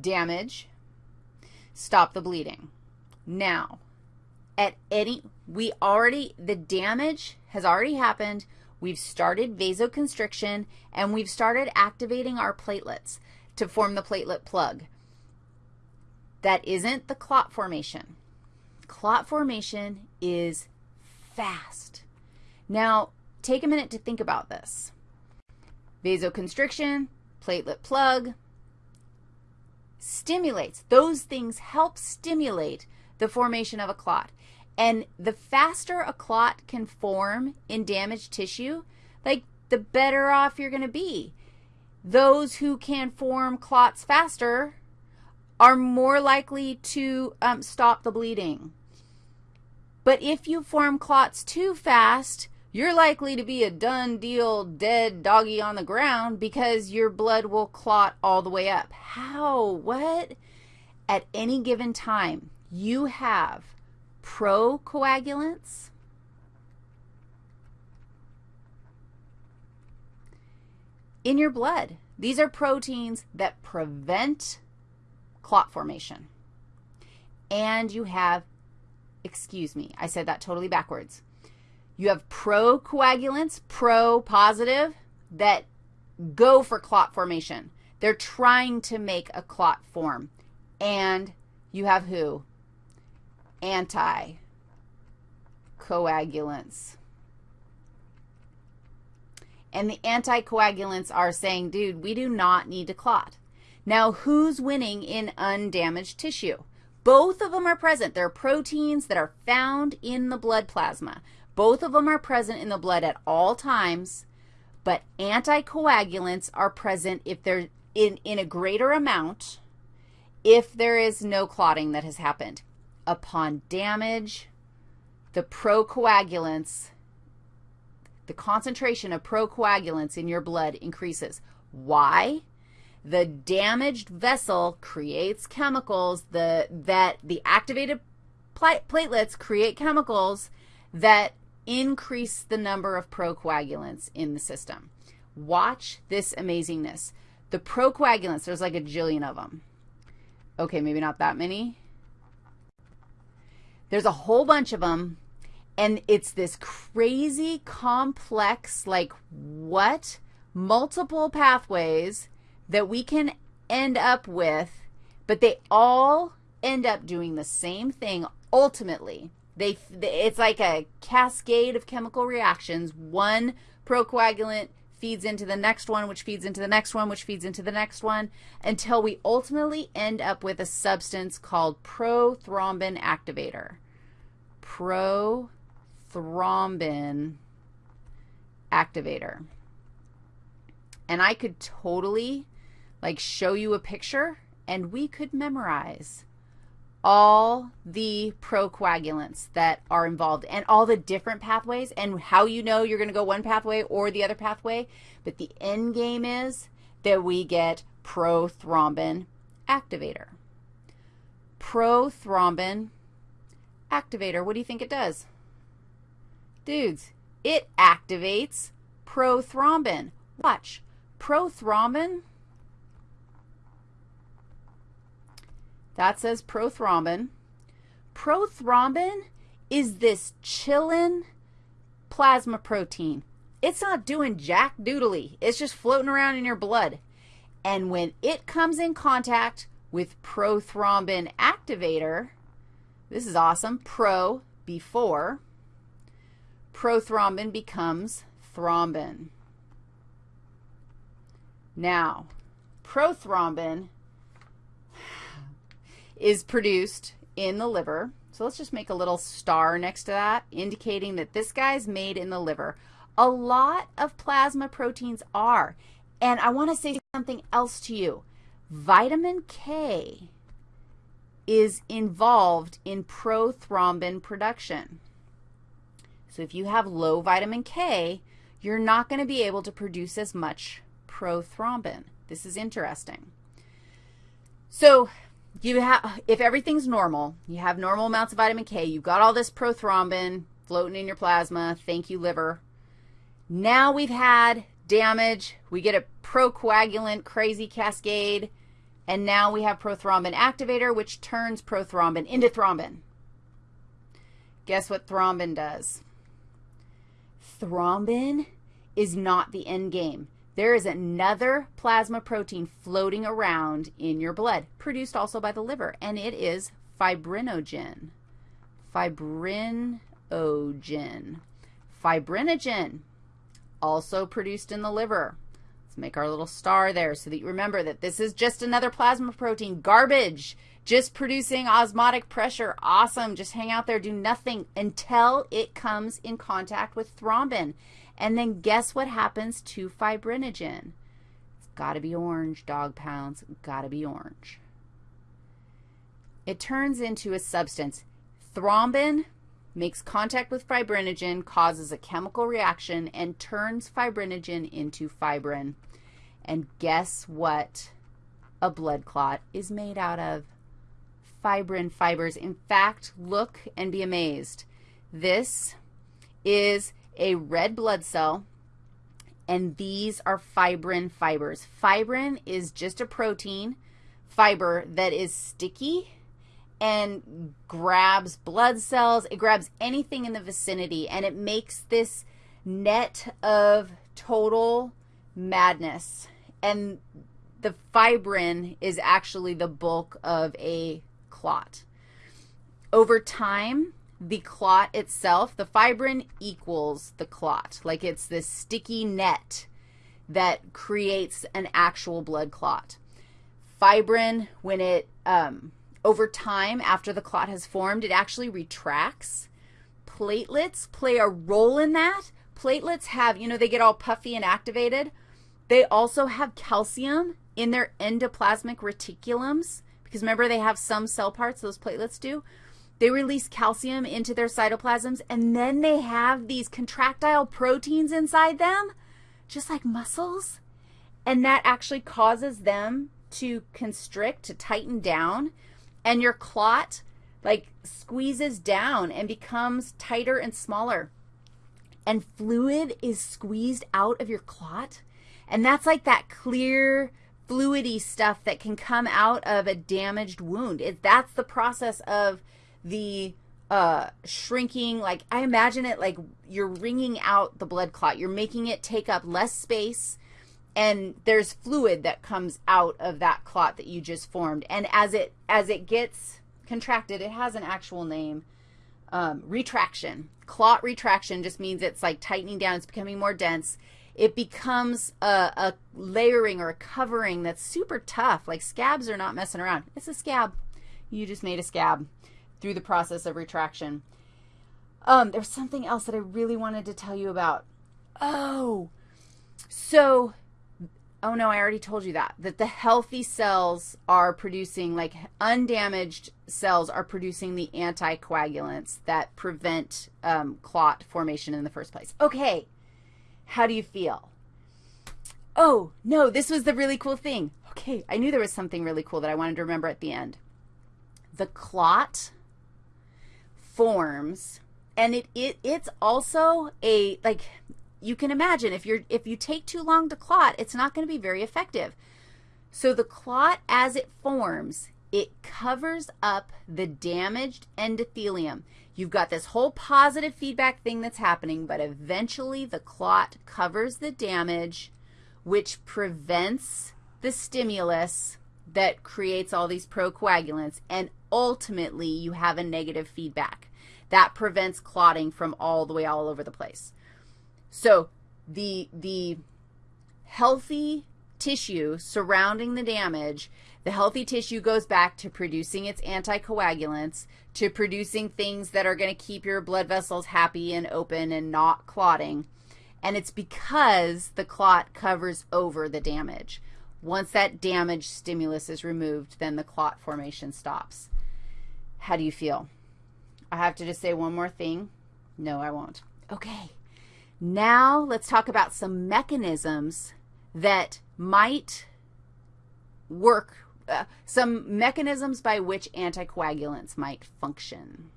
damage, stop the bleeding. Now, at any, we already, the damage has already happened. We've started vasoconstriction, and we've started activating our platelets to form the platelet plug. That isn't the clot formation. Clot formation is fast. Now, take a minute to think about this. Vasoconstriction, platelet plug, stimulates. Those things help stimulate the formation of a clot. And the faster a clot can form in damaged tissue, like the better off you're going to be. Those who can form clots faster are more likely to um, stop the bleeding. But if you form clots too fast, you're likely to be a done deal, dead doggy on the ground because your blood will clot all the way up. How? What? At any given time, you have procoagulants, in your blood. These are proteins that prevent clot formation. And you have, excuse me, I said that totally backwards. You have procoagulants, pro positive, that go for clot formation. They're trying to make a clot form. And you have who? Anticoagulants. And the anticoagulants are saying, dude, we do not need to clot. Now, who's winning in undamaged tissue? Both of them are present. They're proteins that are found in the blood plasma. Both of them are present in the blood at all times, but anticoagulants are present if they're in, in a greater amount if there is no clotting that has happened. Upon damage, the procoagulants, the concentration of procoagulants in your blood increases. Why? The damaged vessel creates chemicals the, that the activated platelets create chemicals that increase the number of procoagulants in the system. Watch this amazingness. The procoagulants, there's like a jillion of them. Okay, maybe not that many. There's a whole bunch of them, and it's this crazy complex, like what? Multiple pathways that we can end up with, but they all end up doing the same thing ultimately. They, it's like a cascade of chemical reactions. One procoagulant feeds into the next one, which feeds into the next one, which feeds into the next one, until we ultimately end up with a substance called prothrombin activator. Prothrombin activator. And I could totally like show you a picture and we could memorize all the procoagulants that are involved and all the different pathways and how you know you're going to go one pathway or the other pathway. But the end game is that we get prothrombin activator. Prothrombin activator, what do you think it does? Dudes, it activates prothrombin. Watch, prothrombin That says prothrombin. Prothrombin is this chillin plasma protein. It's not doing jack doodly. It's just floating around in your blood. And when it comes in contact with prothrombin activator, this is awesome, pro before, prothrombin becomes thrombin. Now, prothrombin is produced in the liver. So let's just make a little star next to that, indicating that this guy's made in the liver. A lot of plasma proteins are. And I want to say something else to you. Vitamin K is involved in prothrombin production. So if you have low vitamin K, you're not going to be able to produce as much prothrombin. This is interesting. So you have, if everything's normal, you have normal amounts of vitamin K, you've got all this prothrombin floating in your plasma, thank you, liver. Now we've had damage, we get a procoagulant crazy cascade, And now we have prothrombin activator, which turns prothrombin into thrombin. Guess what thrombin does? Thrombin is not the end game. There is another plasma protein floating around in your blood, produced also by the liver, and it is fibrinogen. Fibrinogen. Fibrinogen, also produced in the liver. Let's make our little star there so that you remember that this is just another plasma protein. Garbage, just producing osmotic pressure. Awesome. Just hang out there, do nothing until it comes in contact with thrombin. And then guess what happens to fibrinogen? It's got to be orange, dog pounds. Got to be orange. It turns into a substance. Thrombin makes contact with fibrinogen, causes a chemical reaction, and turns fibrinogen into fibrin. And guess what a blood clot is made out of? Fibrin fibers. In fact, look and be amazed. This is a red blood cell, and these are fibrin fibers. Fibrin is just a protein fiber that is sticky and grabs blood cells. It grabs anything in the vicinity, and it makes this net of total madness. And the fibrin is actually the bulk of a clot. Over time, the clot itself, the fibrin equals the clot. Like it's this sticky net that creates an actual blood clot. Fibrin, when it um, over time, after the clot has formed, it actually retracts. Platelets play a role in that. Platelets have, you know, they get all puffy and activated. They also have calcium in their endoplasmic reticulums because remember they have some cell parts, those platelets do. They release calcium into their cytoplasms, and then they have these contractile proteins inside them, just like muscles, and that actually causes them to constrict, to tighten down, and your clot like squeezes down and becomes tighter and smaller. And fluid is squeezed out of your clot. And that's like that clear, fluidy stuff that can come out of a damaged wound. It, that's the process of the uh, shrinking. Like, I imagine it like you're wringing out the blood clot. You're making it take up less space and there's fluid that comes out of that clot that you just formed. And as it as it gets contracted, it has an actual name. Um, retraction. Clot retraction just means it's like tightening down. It's becoming more dense. It becomes a, a layering or a covering that's super tough. Like scabs are not messing around. It's a scab. You just made a scab through the process of retraction. Um, there's something else that I really wanted to tell you about. Oh, so Oh, no, I already told you that, that the healthy cells are producing, like undamaged cells are producing the anticoagulants that prevent um, clot formation in the first place. Okay, how do you feel? Oh, no, this was the really cool thing. Okay, I knew there was something really cool that I wanted to remember at the end. The clot forms, and it, it it's also a, like, you can imagine if you're if you take too long to clot, it's not going to be very effective. So the clot as it forms, it covers up the damaged endothelium. You've got this whole positive feedback thing that's happening, but eventually the clot covers the damage, which prevents the stimulus that creates all these procoagulants, and ultimately you have a negative feedback. That prevents clotting from all the way all over the place. So the, the healthy tissue surrounding the damage, the healthy tissue goes back to producing its anticoagulants, to producing things that are going to keep your blood vessels happy and open and not clotting. And it's because the clot covers over the damage. Once that damage stimulus is removed, then the clot formation stops. How do you feel? I have to just say one more thing. No, I won't. Okay. Now let's talk about some mechanisms that might work, uh, some mechanisms by which anticoagulants might function.